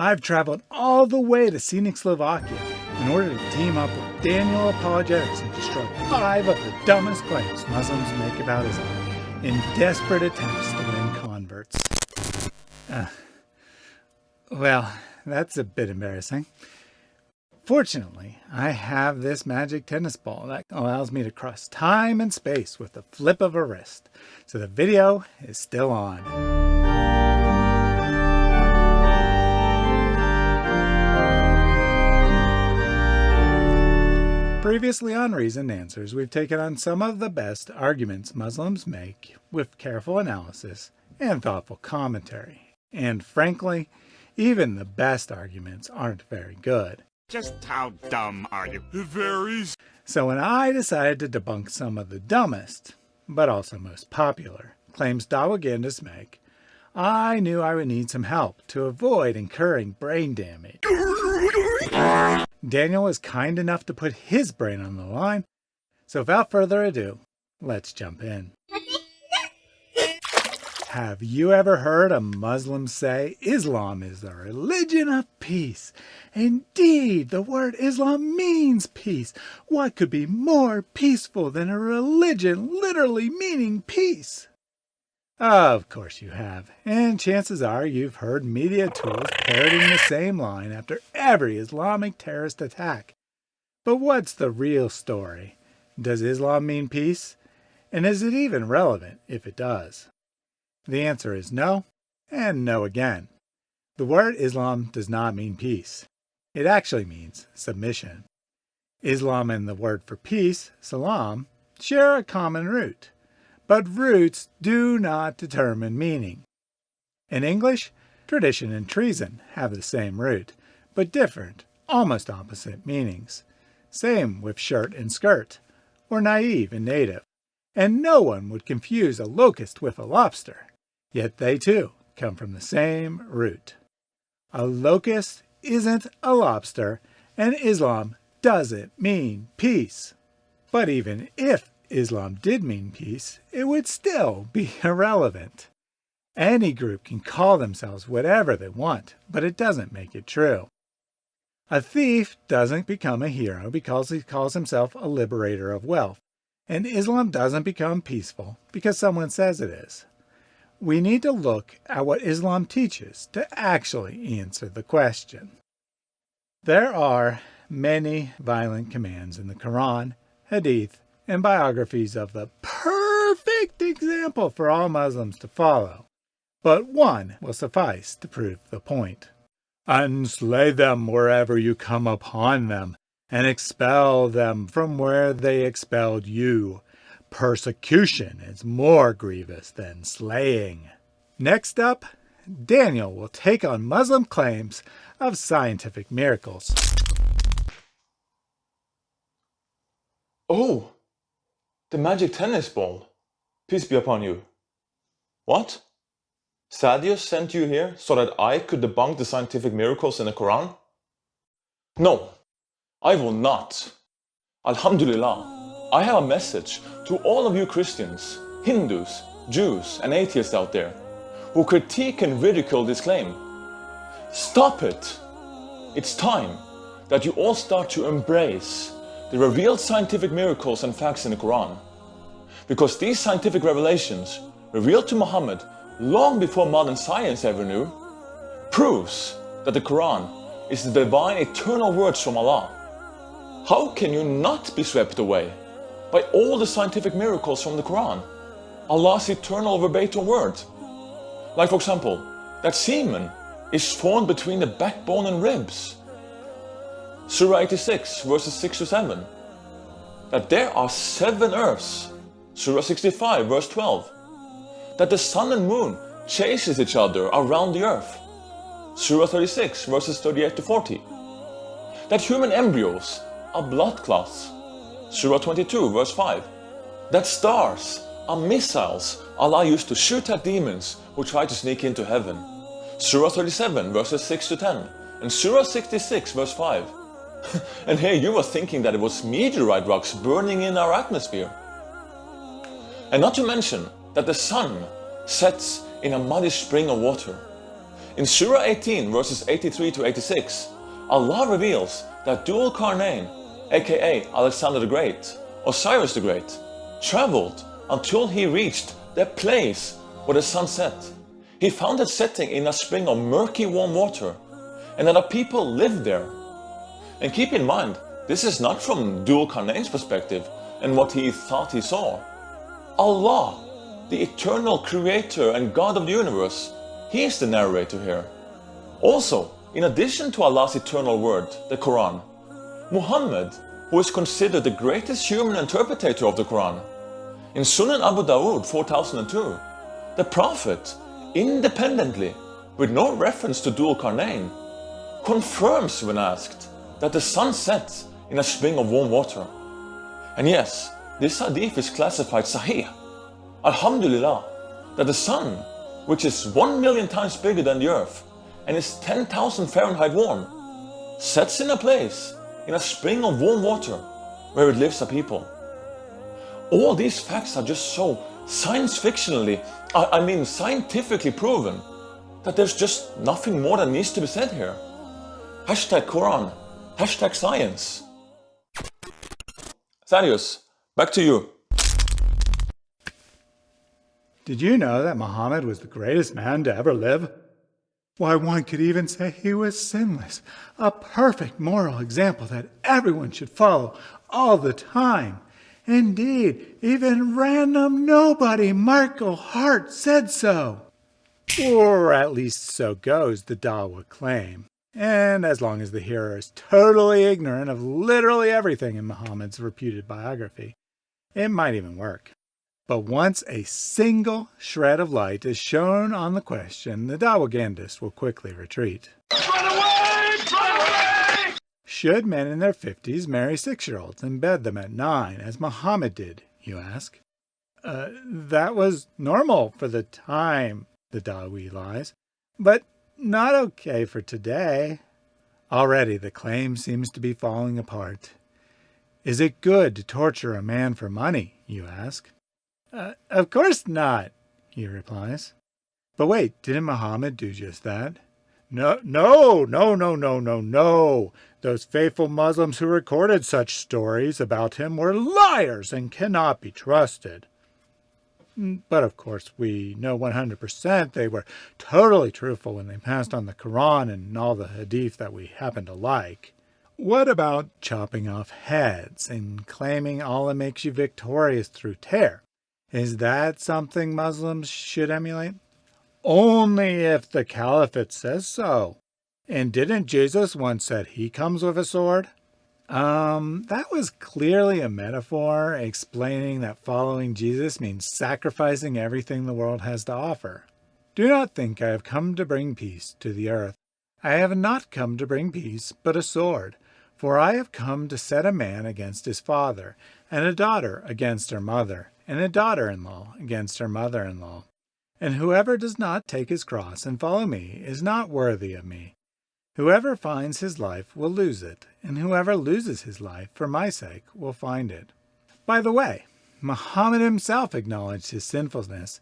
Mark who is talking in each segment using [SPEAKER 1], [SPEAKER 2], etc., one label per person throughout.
[SPEAKER 1] I've traveled all the way to scenic Slovakia in order to team up with Daniel Apologetics and destroy five of the dumbest claims Muslims make about Islam in desperate attempts to win converts. Uh, well, that's a bit embarrassing. Fortunately, I have this magic tennis ball that allows me to cross time and space with the flip of a wrist. So the video is still on. Previously on Reasoned Answers, we've taken on some of the best arguments Muslims make with careful analysis and thoughtful commentary. And frankly, even the best arguments aren't very good.
[SPEAKER 2] Just how dumb are you? It varies.
[SPEAKER 1] So when I decided to debunk some of the dumbest, but also most popular, claims Dawagandas make, I knew I would need some help to avoid incurring brain damage. Daniel was kind enough to put his brain on the line, so without further ado, let's jump in. Have you ever heard a Muslim say Islam is the religion of peace? Indeed, the word Islam means peace. What could be more peaceful than a religion literally meaning peace? Of course you have, and chances are you've heard media tools parroting the same line after every Islamic terrorist attack. But what's the real story? Does Islam mean peace? And is it even relevant if it does? The answer is no, and no again. The word Islam does not mean peace. It actually means submission. Islam and the word for peace, salam, share a common root but roots do not determine meaning. In English, tradition and treason have the same root, but different, almost opposite meanings. Same with shirt and skirt, or naive and native. And no one would confuse a locust with a lobster, yet they too come from the same root. A locust isn't a lobster, and Islam doesn't mean peace. But even if Islam did mean peace, it would still be irrelevant. Any group can call themselves whatever they want, but it doesn't make it true. A thief doesn't become a hero because he calls himself a liberator of wealth, and Islam doesn't become peaceful because someone says it is. We need to look at what Islam teaches to actually answer the question. There are many violent commands in the Quran, Hadith, and biographies of the perfect example for all Muslims to follow. But one will suffice to prove the point. And slay them wherever you come upon them, and expel them from where they expelled you. Persecution is more grievous than slaying. Next up, Daniel will take on Muslim claims of scientific miracles.
[SPEAKER 3] Oh, the magic tennis ball. Peace be upon you. What? Thaddeus sent you here so that I could debunk the scientific miracles in the Quran? No, I will not. Alhamdulillah, I have a message to all of you Christians, Hindus, Jews and atheists out there who critique and ridicule this claim. Stop it! It's time that you all start to embrace the revealed scientific miracles and facts in the Quran. Because these scientific revelations, revealed to Muhammad long before modern science ever knew, proves that the Quran is the divine eternal words from Allah. How can you not be swept away by all the scientific miracles from the Quran? Allah's eternal verbatim word. Like for example, that semen is formed between the backbone and ribs Surah 86 verses 6 to 7 that there are seven earths. Surah 65 verse 12 that the sun and moon chases each other around the earth. Surah 36 verses 38 to 40 that human embryos are blood clots. Surah 22 verse 5 that stars are missiles Allah used to shoot at demons who try to sneak into heaven. Surah 37 verses 6 to 10 and Surah 66 verse 5 and here you were thinking that it was meteorite rocks burning in our atmosphere. And not to mention that the sun sets in a muddy spring of water. In Surah 18 verses 83 to 86, Allah reveals that Dhul Qarnayn, aka Alexander the Great, or Cyrus the Great, traveled until he reached the place where the sun set. He found it setting in a spring of murky warm water and that a people lived there. And keep in mind, this is not from Dhul Qarnayn's perspective and what he thought he saw. Allah, the eternal creator and God of the universe, he is the narrator here. Also, in addition to Allah's eternal word, the Quran, Muhammad, who is considered the greatest human interpreter of the Quran, in Sunan Abu Dawud 4002, the Prophet, independently, with no reference to Dhul Qarnayn, confirms when asked that the sun sets in a spring of warm water. And yes, this hadith is classified Sahih. Alhamdulillah, that the sun, which is 1 million times bigger than the earth and is 10,000 Fahrenheit warm, sets in a place in a spring of warm water where it lives a people. All these facts are just so science fictionally, I, I mean scientifically proven that there's just nothing more that needs to be said here. Hashtag Quran, hashtag science. Thaddeus, back to you.
[SPEAKER 1] Did you know that Muhammad was the greatest man to ever live? Why, one could even say he was sinless, a perfect moral example that everyone should follow all the time. Indeed, even random nobody Michael Hart said so. Or at least so goes the Dawa claim. And as long as the hearer is totally ignorant of literally everything in Muhammad's reputed biography, it might even work. But once a single shred of light is shown on the question, the Dawagandist will quickly retreat.
[SPEAKER 2] Run away! Run away!
[SPEAKER 1] Should men in their 50s marry six-year-olds and bed them at nine, as Muhammad did, you ask? Uh, that was normal for the time, the Dawi lies, but not okay for today. Already the claim seems to be falling apart. Is it good to torture a man for money, you ask? Uh, of course not, he replies. But wait, didn't Muhammad do just that? No, no, no, no, no, no, no. Those faithful Muslims who recorded such stories about him were liars and cannot be trusted. Mm, but of course, we know 100% they were totally truthful when they passed on the Quran and all the Hadith that we happen to like. What about chopping off heads and claiming Allah makes you victorious through terror? Is that something Muslims should emulate? Only if the caliphate says so. And didn't Jesus once said he comes with a sword? Um, that was clearly a metaphor explaining that following Jesus means sacrificing everything the world has to offer. Do not think I have come to bring peace to the earth. I have not come to bring peace, but a sword. For I have come to set a man against his father, and a daughter against her mother, and a daughter-in-law against her mother-in-law. And whoever does not take his cross and follow me is not worthy of me. Whoever finds his life will lose it, and whoever loses his life for my sake will find it. By the way, Muhammad himself acknowledged his sinfulness,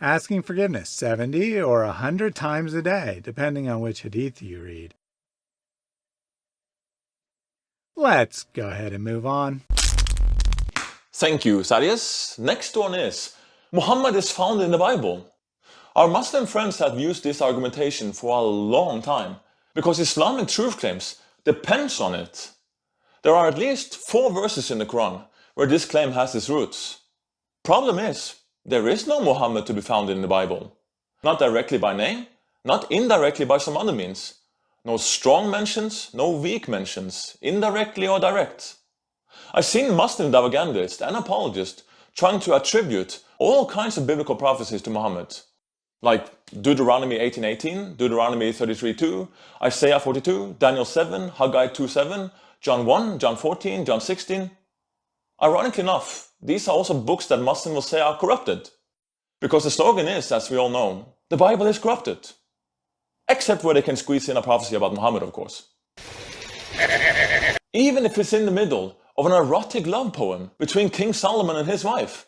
[SPEAKER 1] asking forgiveness 70 or a 100 times a day, depending on which hadith you read. Let's go ahead and move on.
[SPEAKER 3] Thank you, Thaddeus. Next one is, Muhammad is found in the Bible. Our Muslim friends have used this argumentation for a long time, because Islamic truth claims depends on it. There are at least four verses in the Quran where this claim has its roots. Problem is, there is no Muhammad to be found in the Bible. Not directly by name, not indirectly by some other means. No strong mentions, no weak mentions, indirectly or direct. I've seen Muslim Dawagandists and apologists trying to attribute all kinds of biblical prophecies to Muhammad. Like Deuteronomy 18.18, Deuteronomy 33.2, Isaiah 42, Daniel 7, Haggai 2.7, John 1, John 14, John 16. Ironically enough, these are also books that Muslims will say are corrupted. Because the slogan is, as we all know, the Bible is corrupted. Except where they can squeeze in a prophecy about Muhammad, of course. Even if it's in the middle of an erotic love poem between King Solomon and his wife.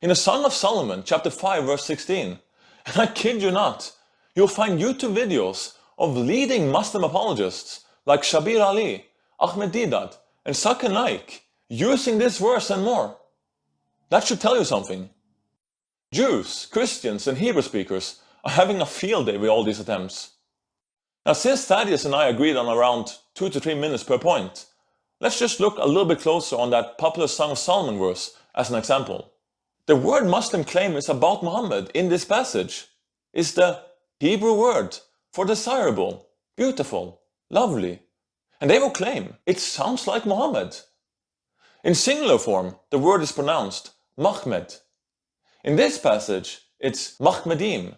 [SPEAKER 3] In the Song of Solomon, chapter 5, verse 16, and I kid you not, you'll find YouTube videos of leading Muslim apologists like Shabir Ali, Ahmed Deedat, and Zakir Naik using this verse and more. That should tell you something. Jews, Christians, and Hebrew speakers are having a field day with all these attempts. Now since Thaddeus and I agreed on around 2 to 3 minutes per point, let's just look a little bit closer on that popular Song of Solomon verse as an example. The word Muslim claim is about Muhammad in this passage is the Hebrew word for desirable, beautiful, lovely. And they will claim it sounds like Muhammad. In singular form, the word is pronounced Mahmed. In this passage, it's Mahmedim.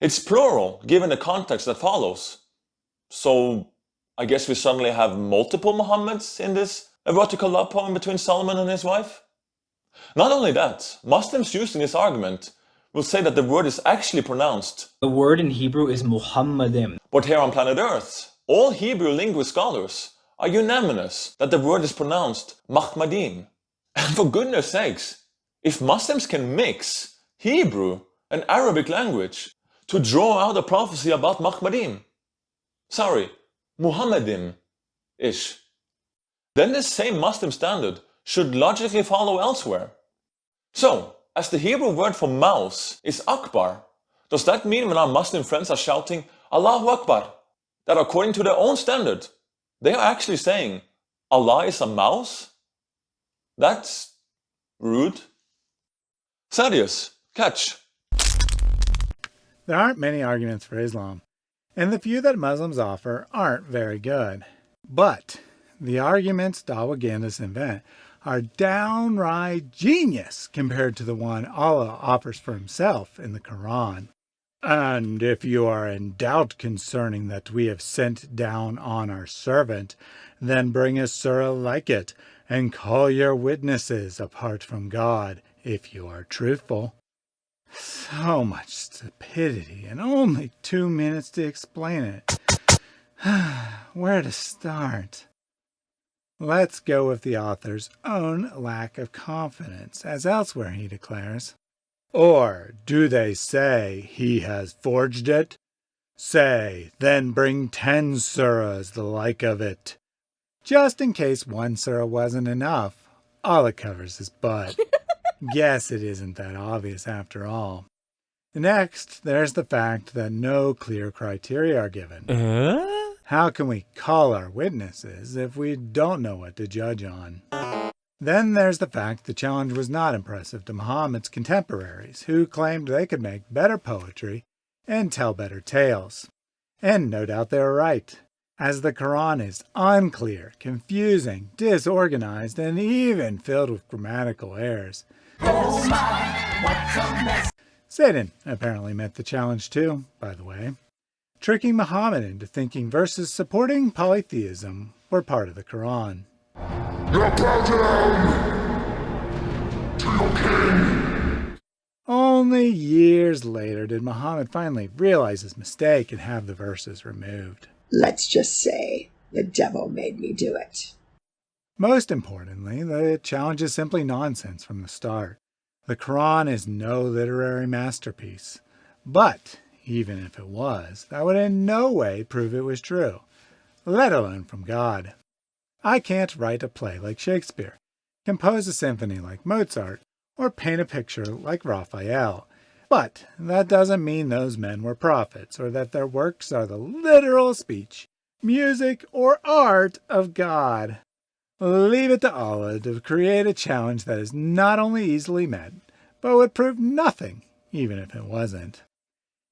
[SPEAKER 3] It's plural given the context that follows. So I guess we suddenly have multiple Muhammads in this erotical love poem between Solomon and his wife? Not only that, Muslims using this argument will say that the word is actually pronounced.
[SPEAKER 4] The word in Hebrew is Muhammadim.
[SPEAKER 3] But here on planet Earth, all Hebrew linguist scholars are unanimous that the word is pronounced Mahmadim. And for goodness sakes, if Muslims can mix Hebrew and Arabic language to draw out a prophecy about Mahmadim, sorry, Muhammadim-ish, then this same Muslim standard should logically follow elsewhere. So, as the Hebrew word for mouse is Akbar, does that mean when our Muslim friends are shouting Allahu Akbar, that according to their own standard, they are actually saying Allah is a mouse? That's rude. Thaddeus, catch.
[SPEAKER 1] There aren't many arguments for Islam, and the few that Muslims offer aren't very good. But the arguments Dawah invent are downright genius compared to the one Allah offers for himself in the Quran. And if you are in doubt concerning that we have sent down on our servant, then bring a surah like it, and call your witnesses apart from God, if you are truthful. So much stupidity and only two minutes to explain it. Where to start? Let's go with the author's own lack of confidence, as elsewhere he declares. Or do they say he has forged it? Say, then bring ten surahs the like of it. Just in case one surah wasn't enough, Allah covers his butt. Guess it isn't that obvious after all. Next, there's the fact that no clear criteria are given. Uh? How can we call our witnesses if we don't know what to judge on? Then there's the fact the challenge was not impressive to Muhammad's contemporaries, who claimed they could make better poetry and tell better tales. And no doubt they were right, as the Quran is unclear, confusing, disorganized, and even filled with grammatical errors. Oh my, Satan apparently met the challenge too, by the way, tricking Muhammad into thinking verses supporting polytheism were part of the Quran. Now bow down to your king. Only years later did Muhammad finally realize his mistake and have the verses removed.
[SPEAKER 5] Let's just say the devil made me do it.
[SPEAKER 1] Most importantly, the challenge is simply nonsense from the start. The Quran is no literary masterpiece. But, even if it was, that would in no way prove it was true, let alone from God. I can't write a play like Shakespeare, compose a symphony like Mozart, or paint a picture like Raphael. But that doesn't mean those men were prophets, or that their works are the literal speech, music, or art of God. Leave it to Allah to create a challenge that is not only easily met, but would prove nothing, even if it wasn't.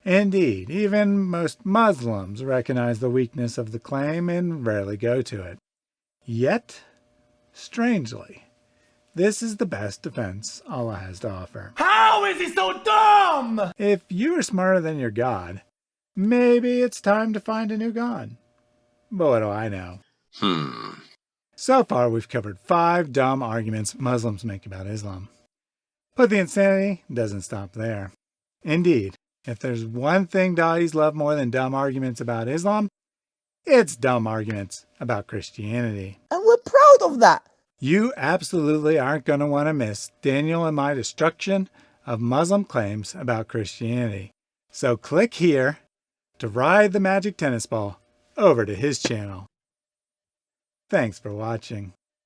[SPEAKER 1] Indeed, even most Muslims recognize the weakness of the claim and rarely go to it. Yet, strangely, this is the best defense Allah has to offer.
[SPEAKER 2] How is he so dumb?
[SPEAKER 1] If you are smarter than your God, maybe it's time to find a new God. But what do I know? Hmm. So far, we've covered five dumb arguments Muslims make about Islam. But the insanity doesn't stop there. Indeed, if there's one thing Thaddeus love more than dumb arguments about Islam, it's dumb arguments about Christianity.
[SPEAKER 6] And we're proud of that.
[SPEAKER 1] You absolutely aren't going to want to miss Daniel and my destruction of Muslim claims about Christianity. So click here to ride the magic tennis ball over to his channel. Thanks for watching.